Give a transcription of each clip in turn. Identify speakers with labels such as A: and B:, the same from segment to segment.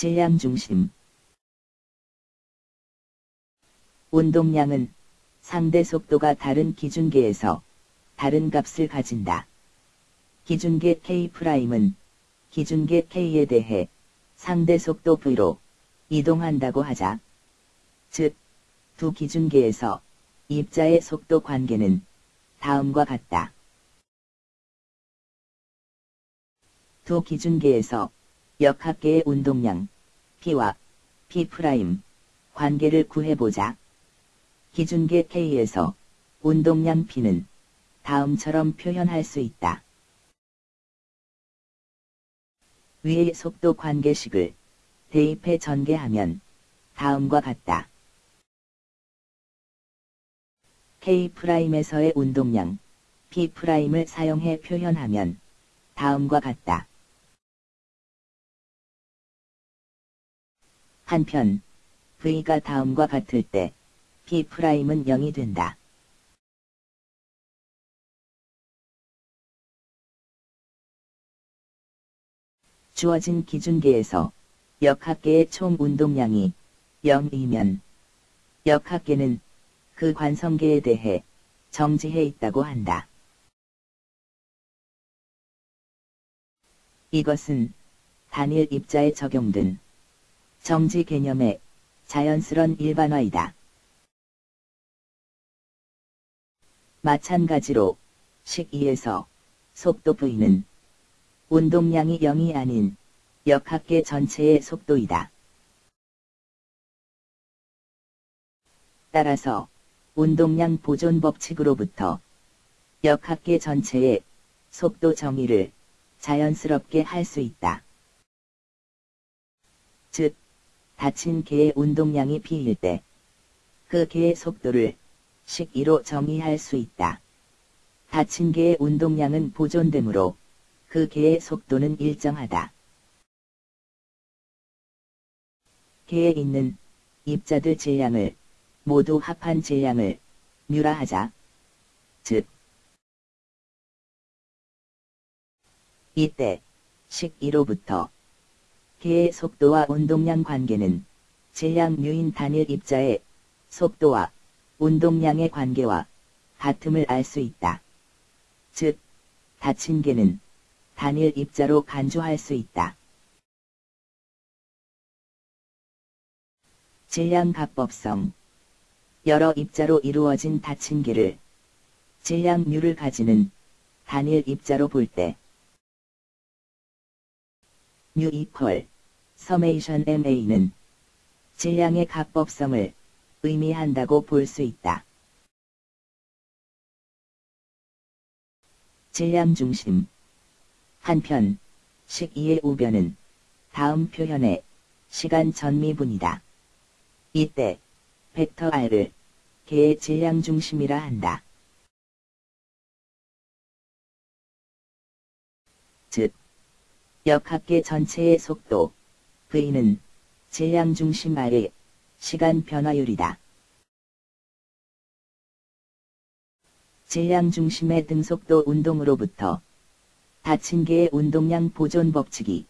A: 질량 중심 운동량은 상대 속도가 다른 기준계에서 다른 값을 가진다. 기준계 K'은 기준계 K에 대해 상대 속도 V로 이동한다고 하자. 즉, 두 기준계에서 입자의 속도 관계는 다음과 같다. 두 기준계에서 역학계의 운동량 P와 P' 관계를 구해보자. 기준계 K에서 운동량 P는 다음처럼 표현할 수 있다. 위의 속도 관계식을 대입해 전개하면 다음과 같다. K'에서의 운동량 P'을 사용해 표현하면 다음과 같다. 한편 V가 다음과 같을 때 P'은 0이 된다. 주어진 기준계에서 역학계의 총 운동량이 0이면 역학계는 그 관성계에 대해 정지해 있다고 한다. 이것은 단일 입자에 적용된 정지 개념의 자연스런 일반화이다. 마찬가지로 식 2에서 속도 V는 운동량이 0이 아닌 역학계 전체의 속도이다. 따라서 운동량 보존 법칙으로부터 역학계 전체의 속도 정의를 자연스럽게 할 수 있다. 즉, 닫힌 개의 운동량이 P일 때, 그 개의 속도를 식 2로 정의할 수 있다. 닫힌 개의 운동량은 보존되므로 그 개의 속도는 일정하다. 개에 있는 입자들 질량을 모두 합한 질량을 뮤라 하자. 즉, 이때 식 2로부터 개의 속도와 운동량 관계는 질량 뮤인 단일 입자의 속도와 운동량의 관계와 같음을 알 수 있다. 즉, 닫힌 개는 단일 입자로 간주할 수 있다. 질량 합법성 여러 입자로 이루어진 닫힌 개를 질량 뮤를 가지는 단일 입자로 볼 때 뮤 이퀄 서메이션 MA는 질량의 합법성을 의미한다고 볼 수 있다. 질량 중심 한편 식 2의 우변은 다음 표현의 시간 전미분이다. 이때 벡터 R을 개의 질량 중심이라 한다. 즉, 역학계 전체의 속도 V는 질량 중심 R의 시간 변화율이다. 질량 중심의 등속도 운동으로부터 닫힌 개의 운동량 보존 법칙이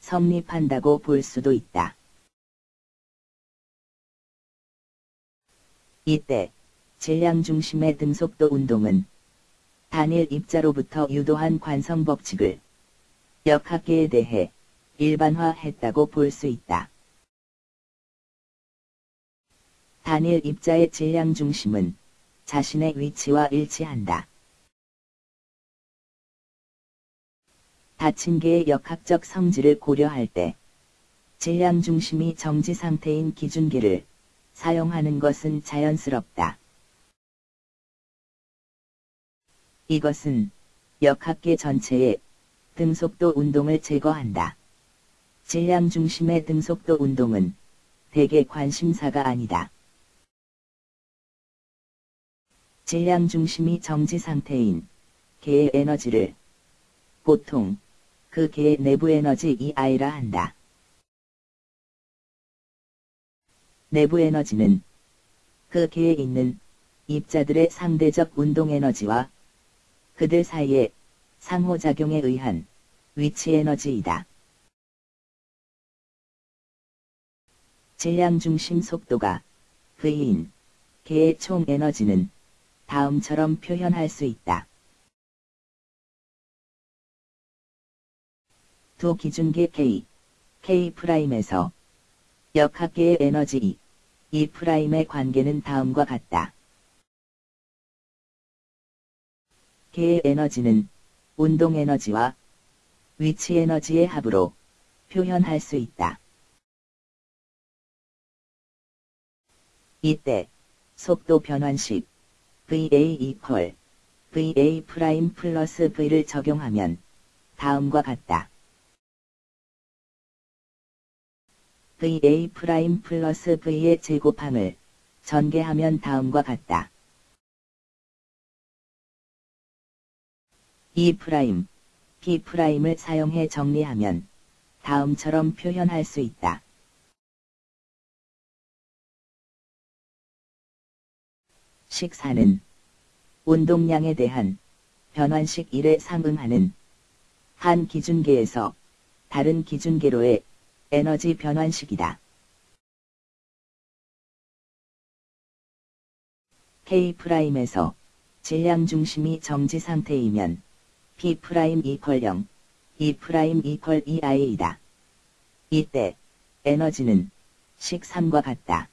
A: 성립한다고 볼 수도 있다. 이때 질량 중심의 등속도 운동은 단일 입자로부터 유도한 관성 법칙을 역학계에 대해 일반화했다고 볼 수 있다. 단일 입자의 질량 중심은 자신의 위치와 일치한다. 닫힌 개의 역학적 성질을 고려할 때 질량 중심이 정지 상태인 기준계를 사용하는 것은 자연스럽다. 이것은 역학계 전체의 등속도 운동을 제거한다. 질량 중심의 등속도 운동은 대개 관심사가 아니다. 질량 중심이 정지 상태인 개의 에너지를 보통 그 개의 내부 에너지 EI라 한다. 내부 에너지는 그 개에 있는 입자들의 상대적 운동 에너지와 그들 사이의 상호작용에 의한 위치 에너지이다. 질량 중심 속도가 V인 개의 총 에너지는 다음처럼 표현할 수 있다. 두 기준계 K, K'에서 역학계의 에너지 E, E'의 관계는 다음과 같다. 계의 에너지는 운동 에너지와 위치 에너지의 합으로 표현할 수 있다. 이때 속도 변환식 VA equal VA 프라임 플러스 V를 적용하면 다음과 같다. VA 프라임 플러스 V의 제곱항을 전개하면 다음과 같다. E 프라임을 사용해 정리하면 다음처럼 표현할 수 있다. 식 4는 운동량에 대한 변환식 1에 상응하는 한 기준계에서 다른 기준계로의 에너지 변환식이다. K'에서 질량 중심이 정지 상태이면 P' 이퀄 0, E' 이퀄 2I이다. 이때 에너지는 식 3과 같다.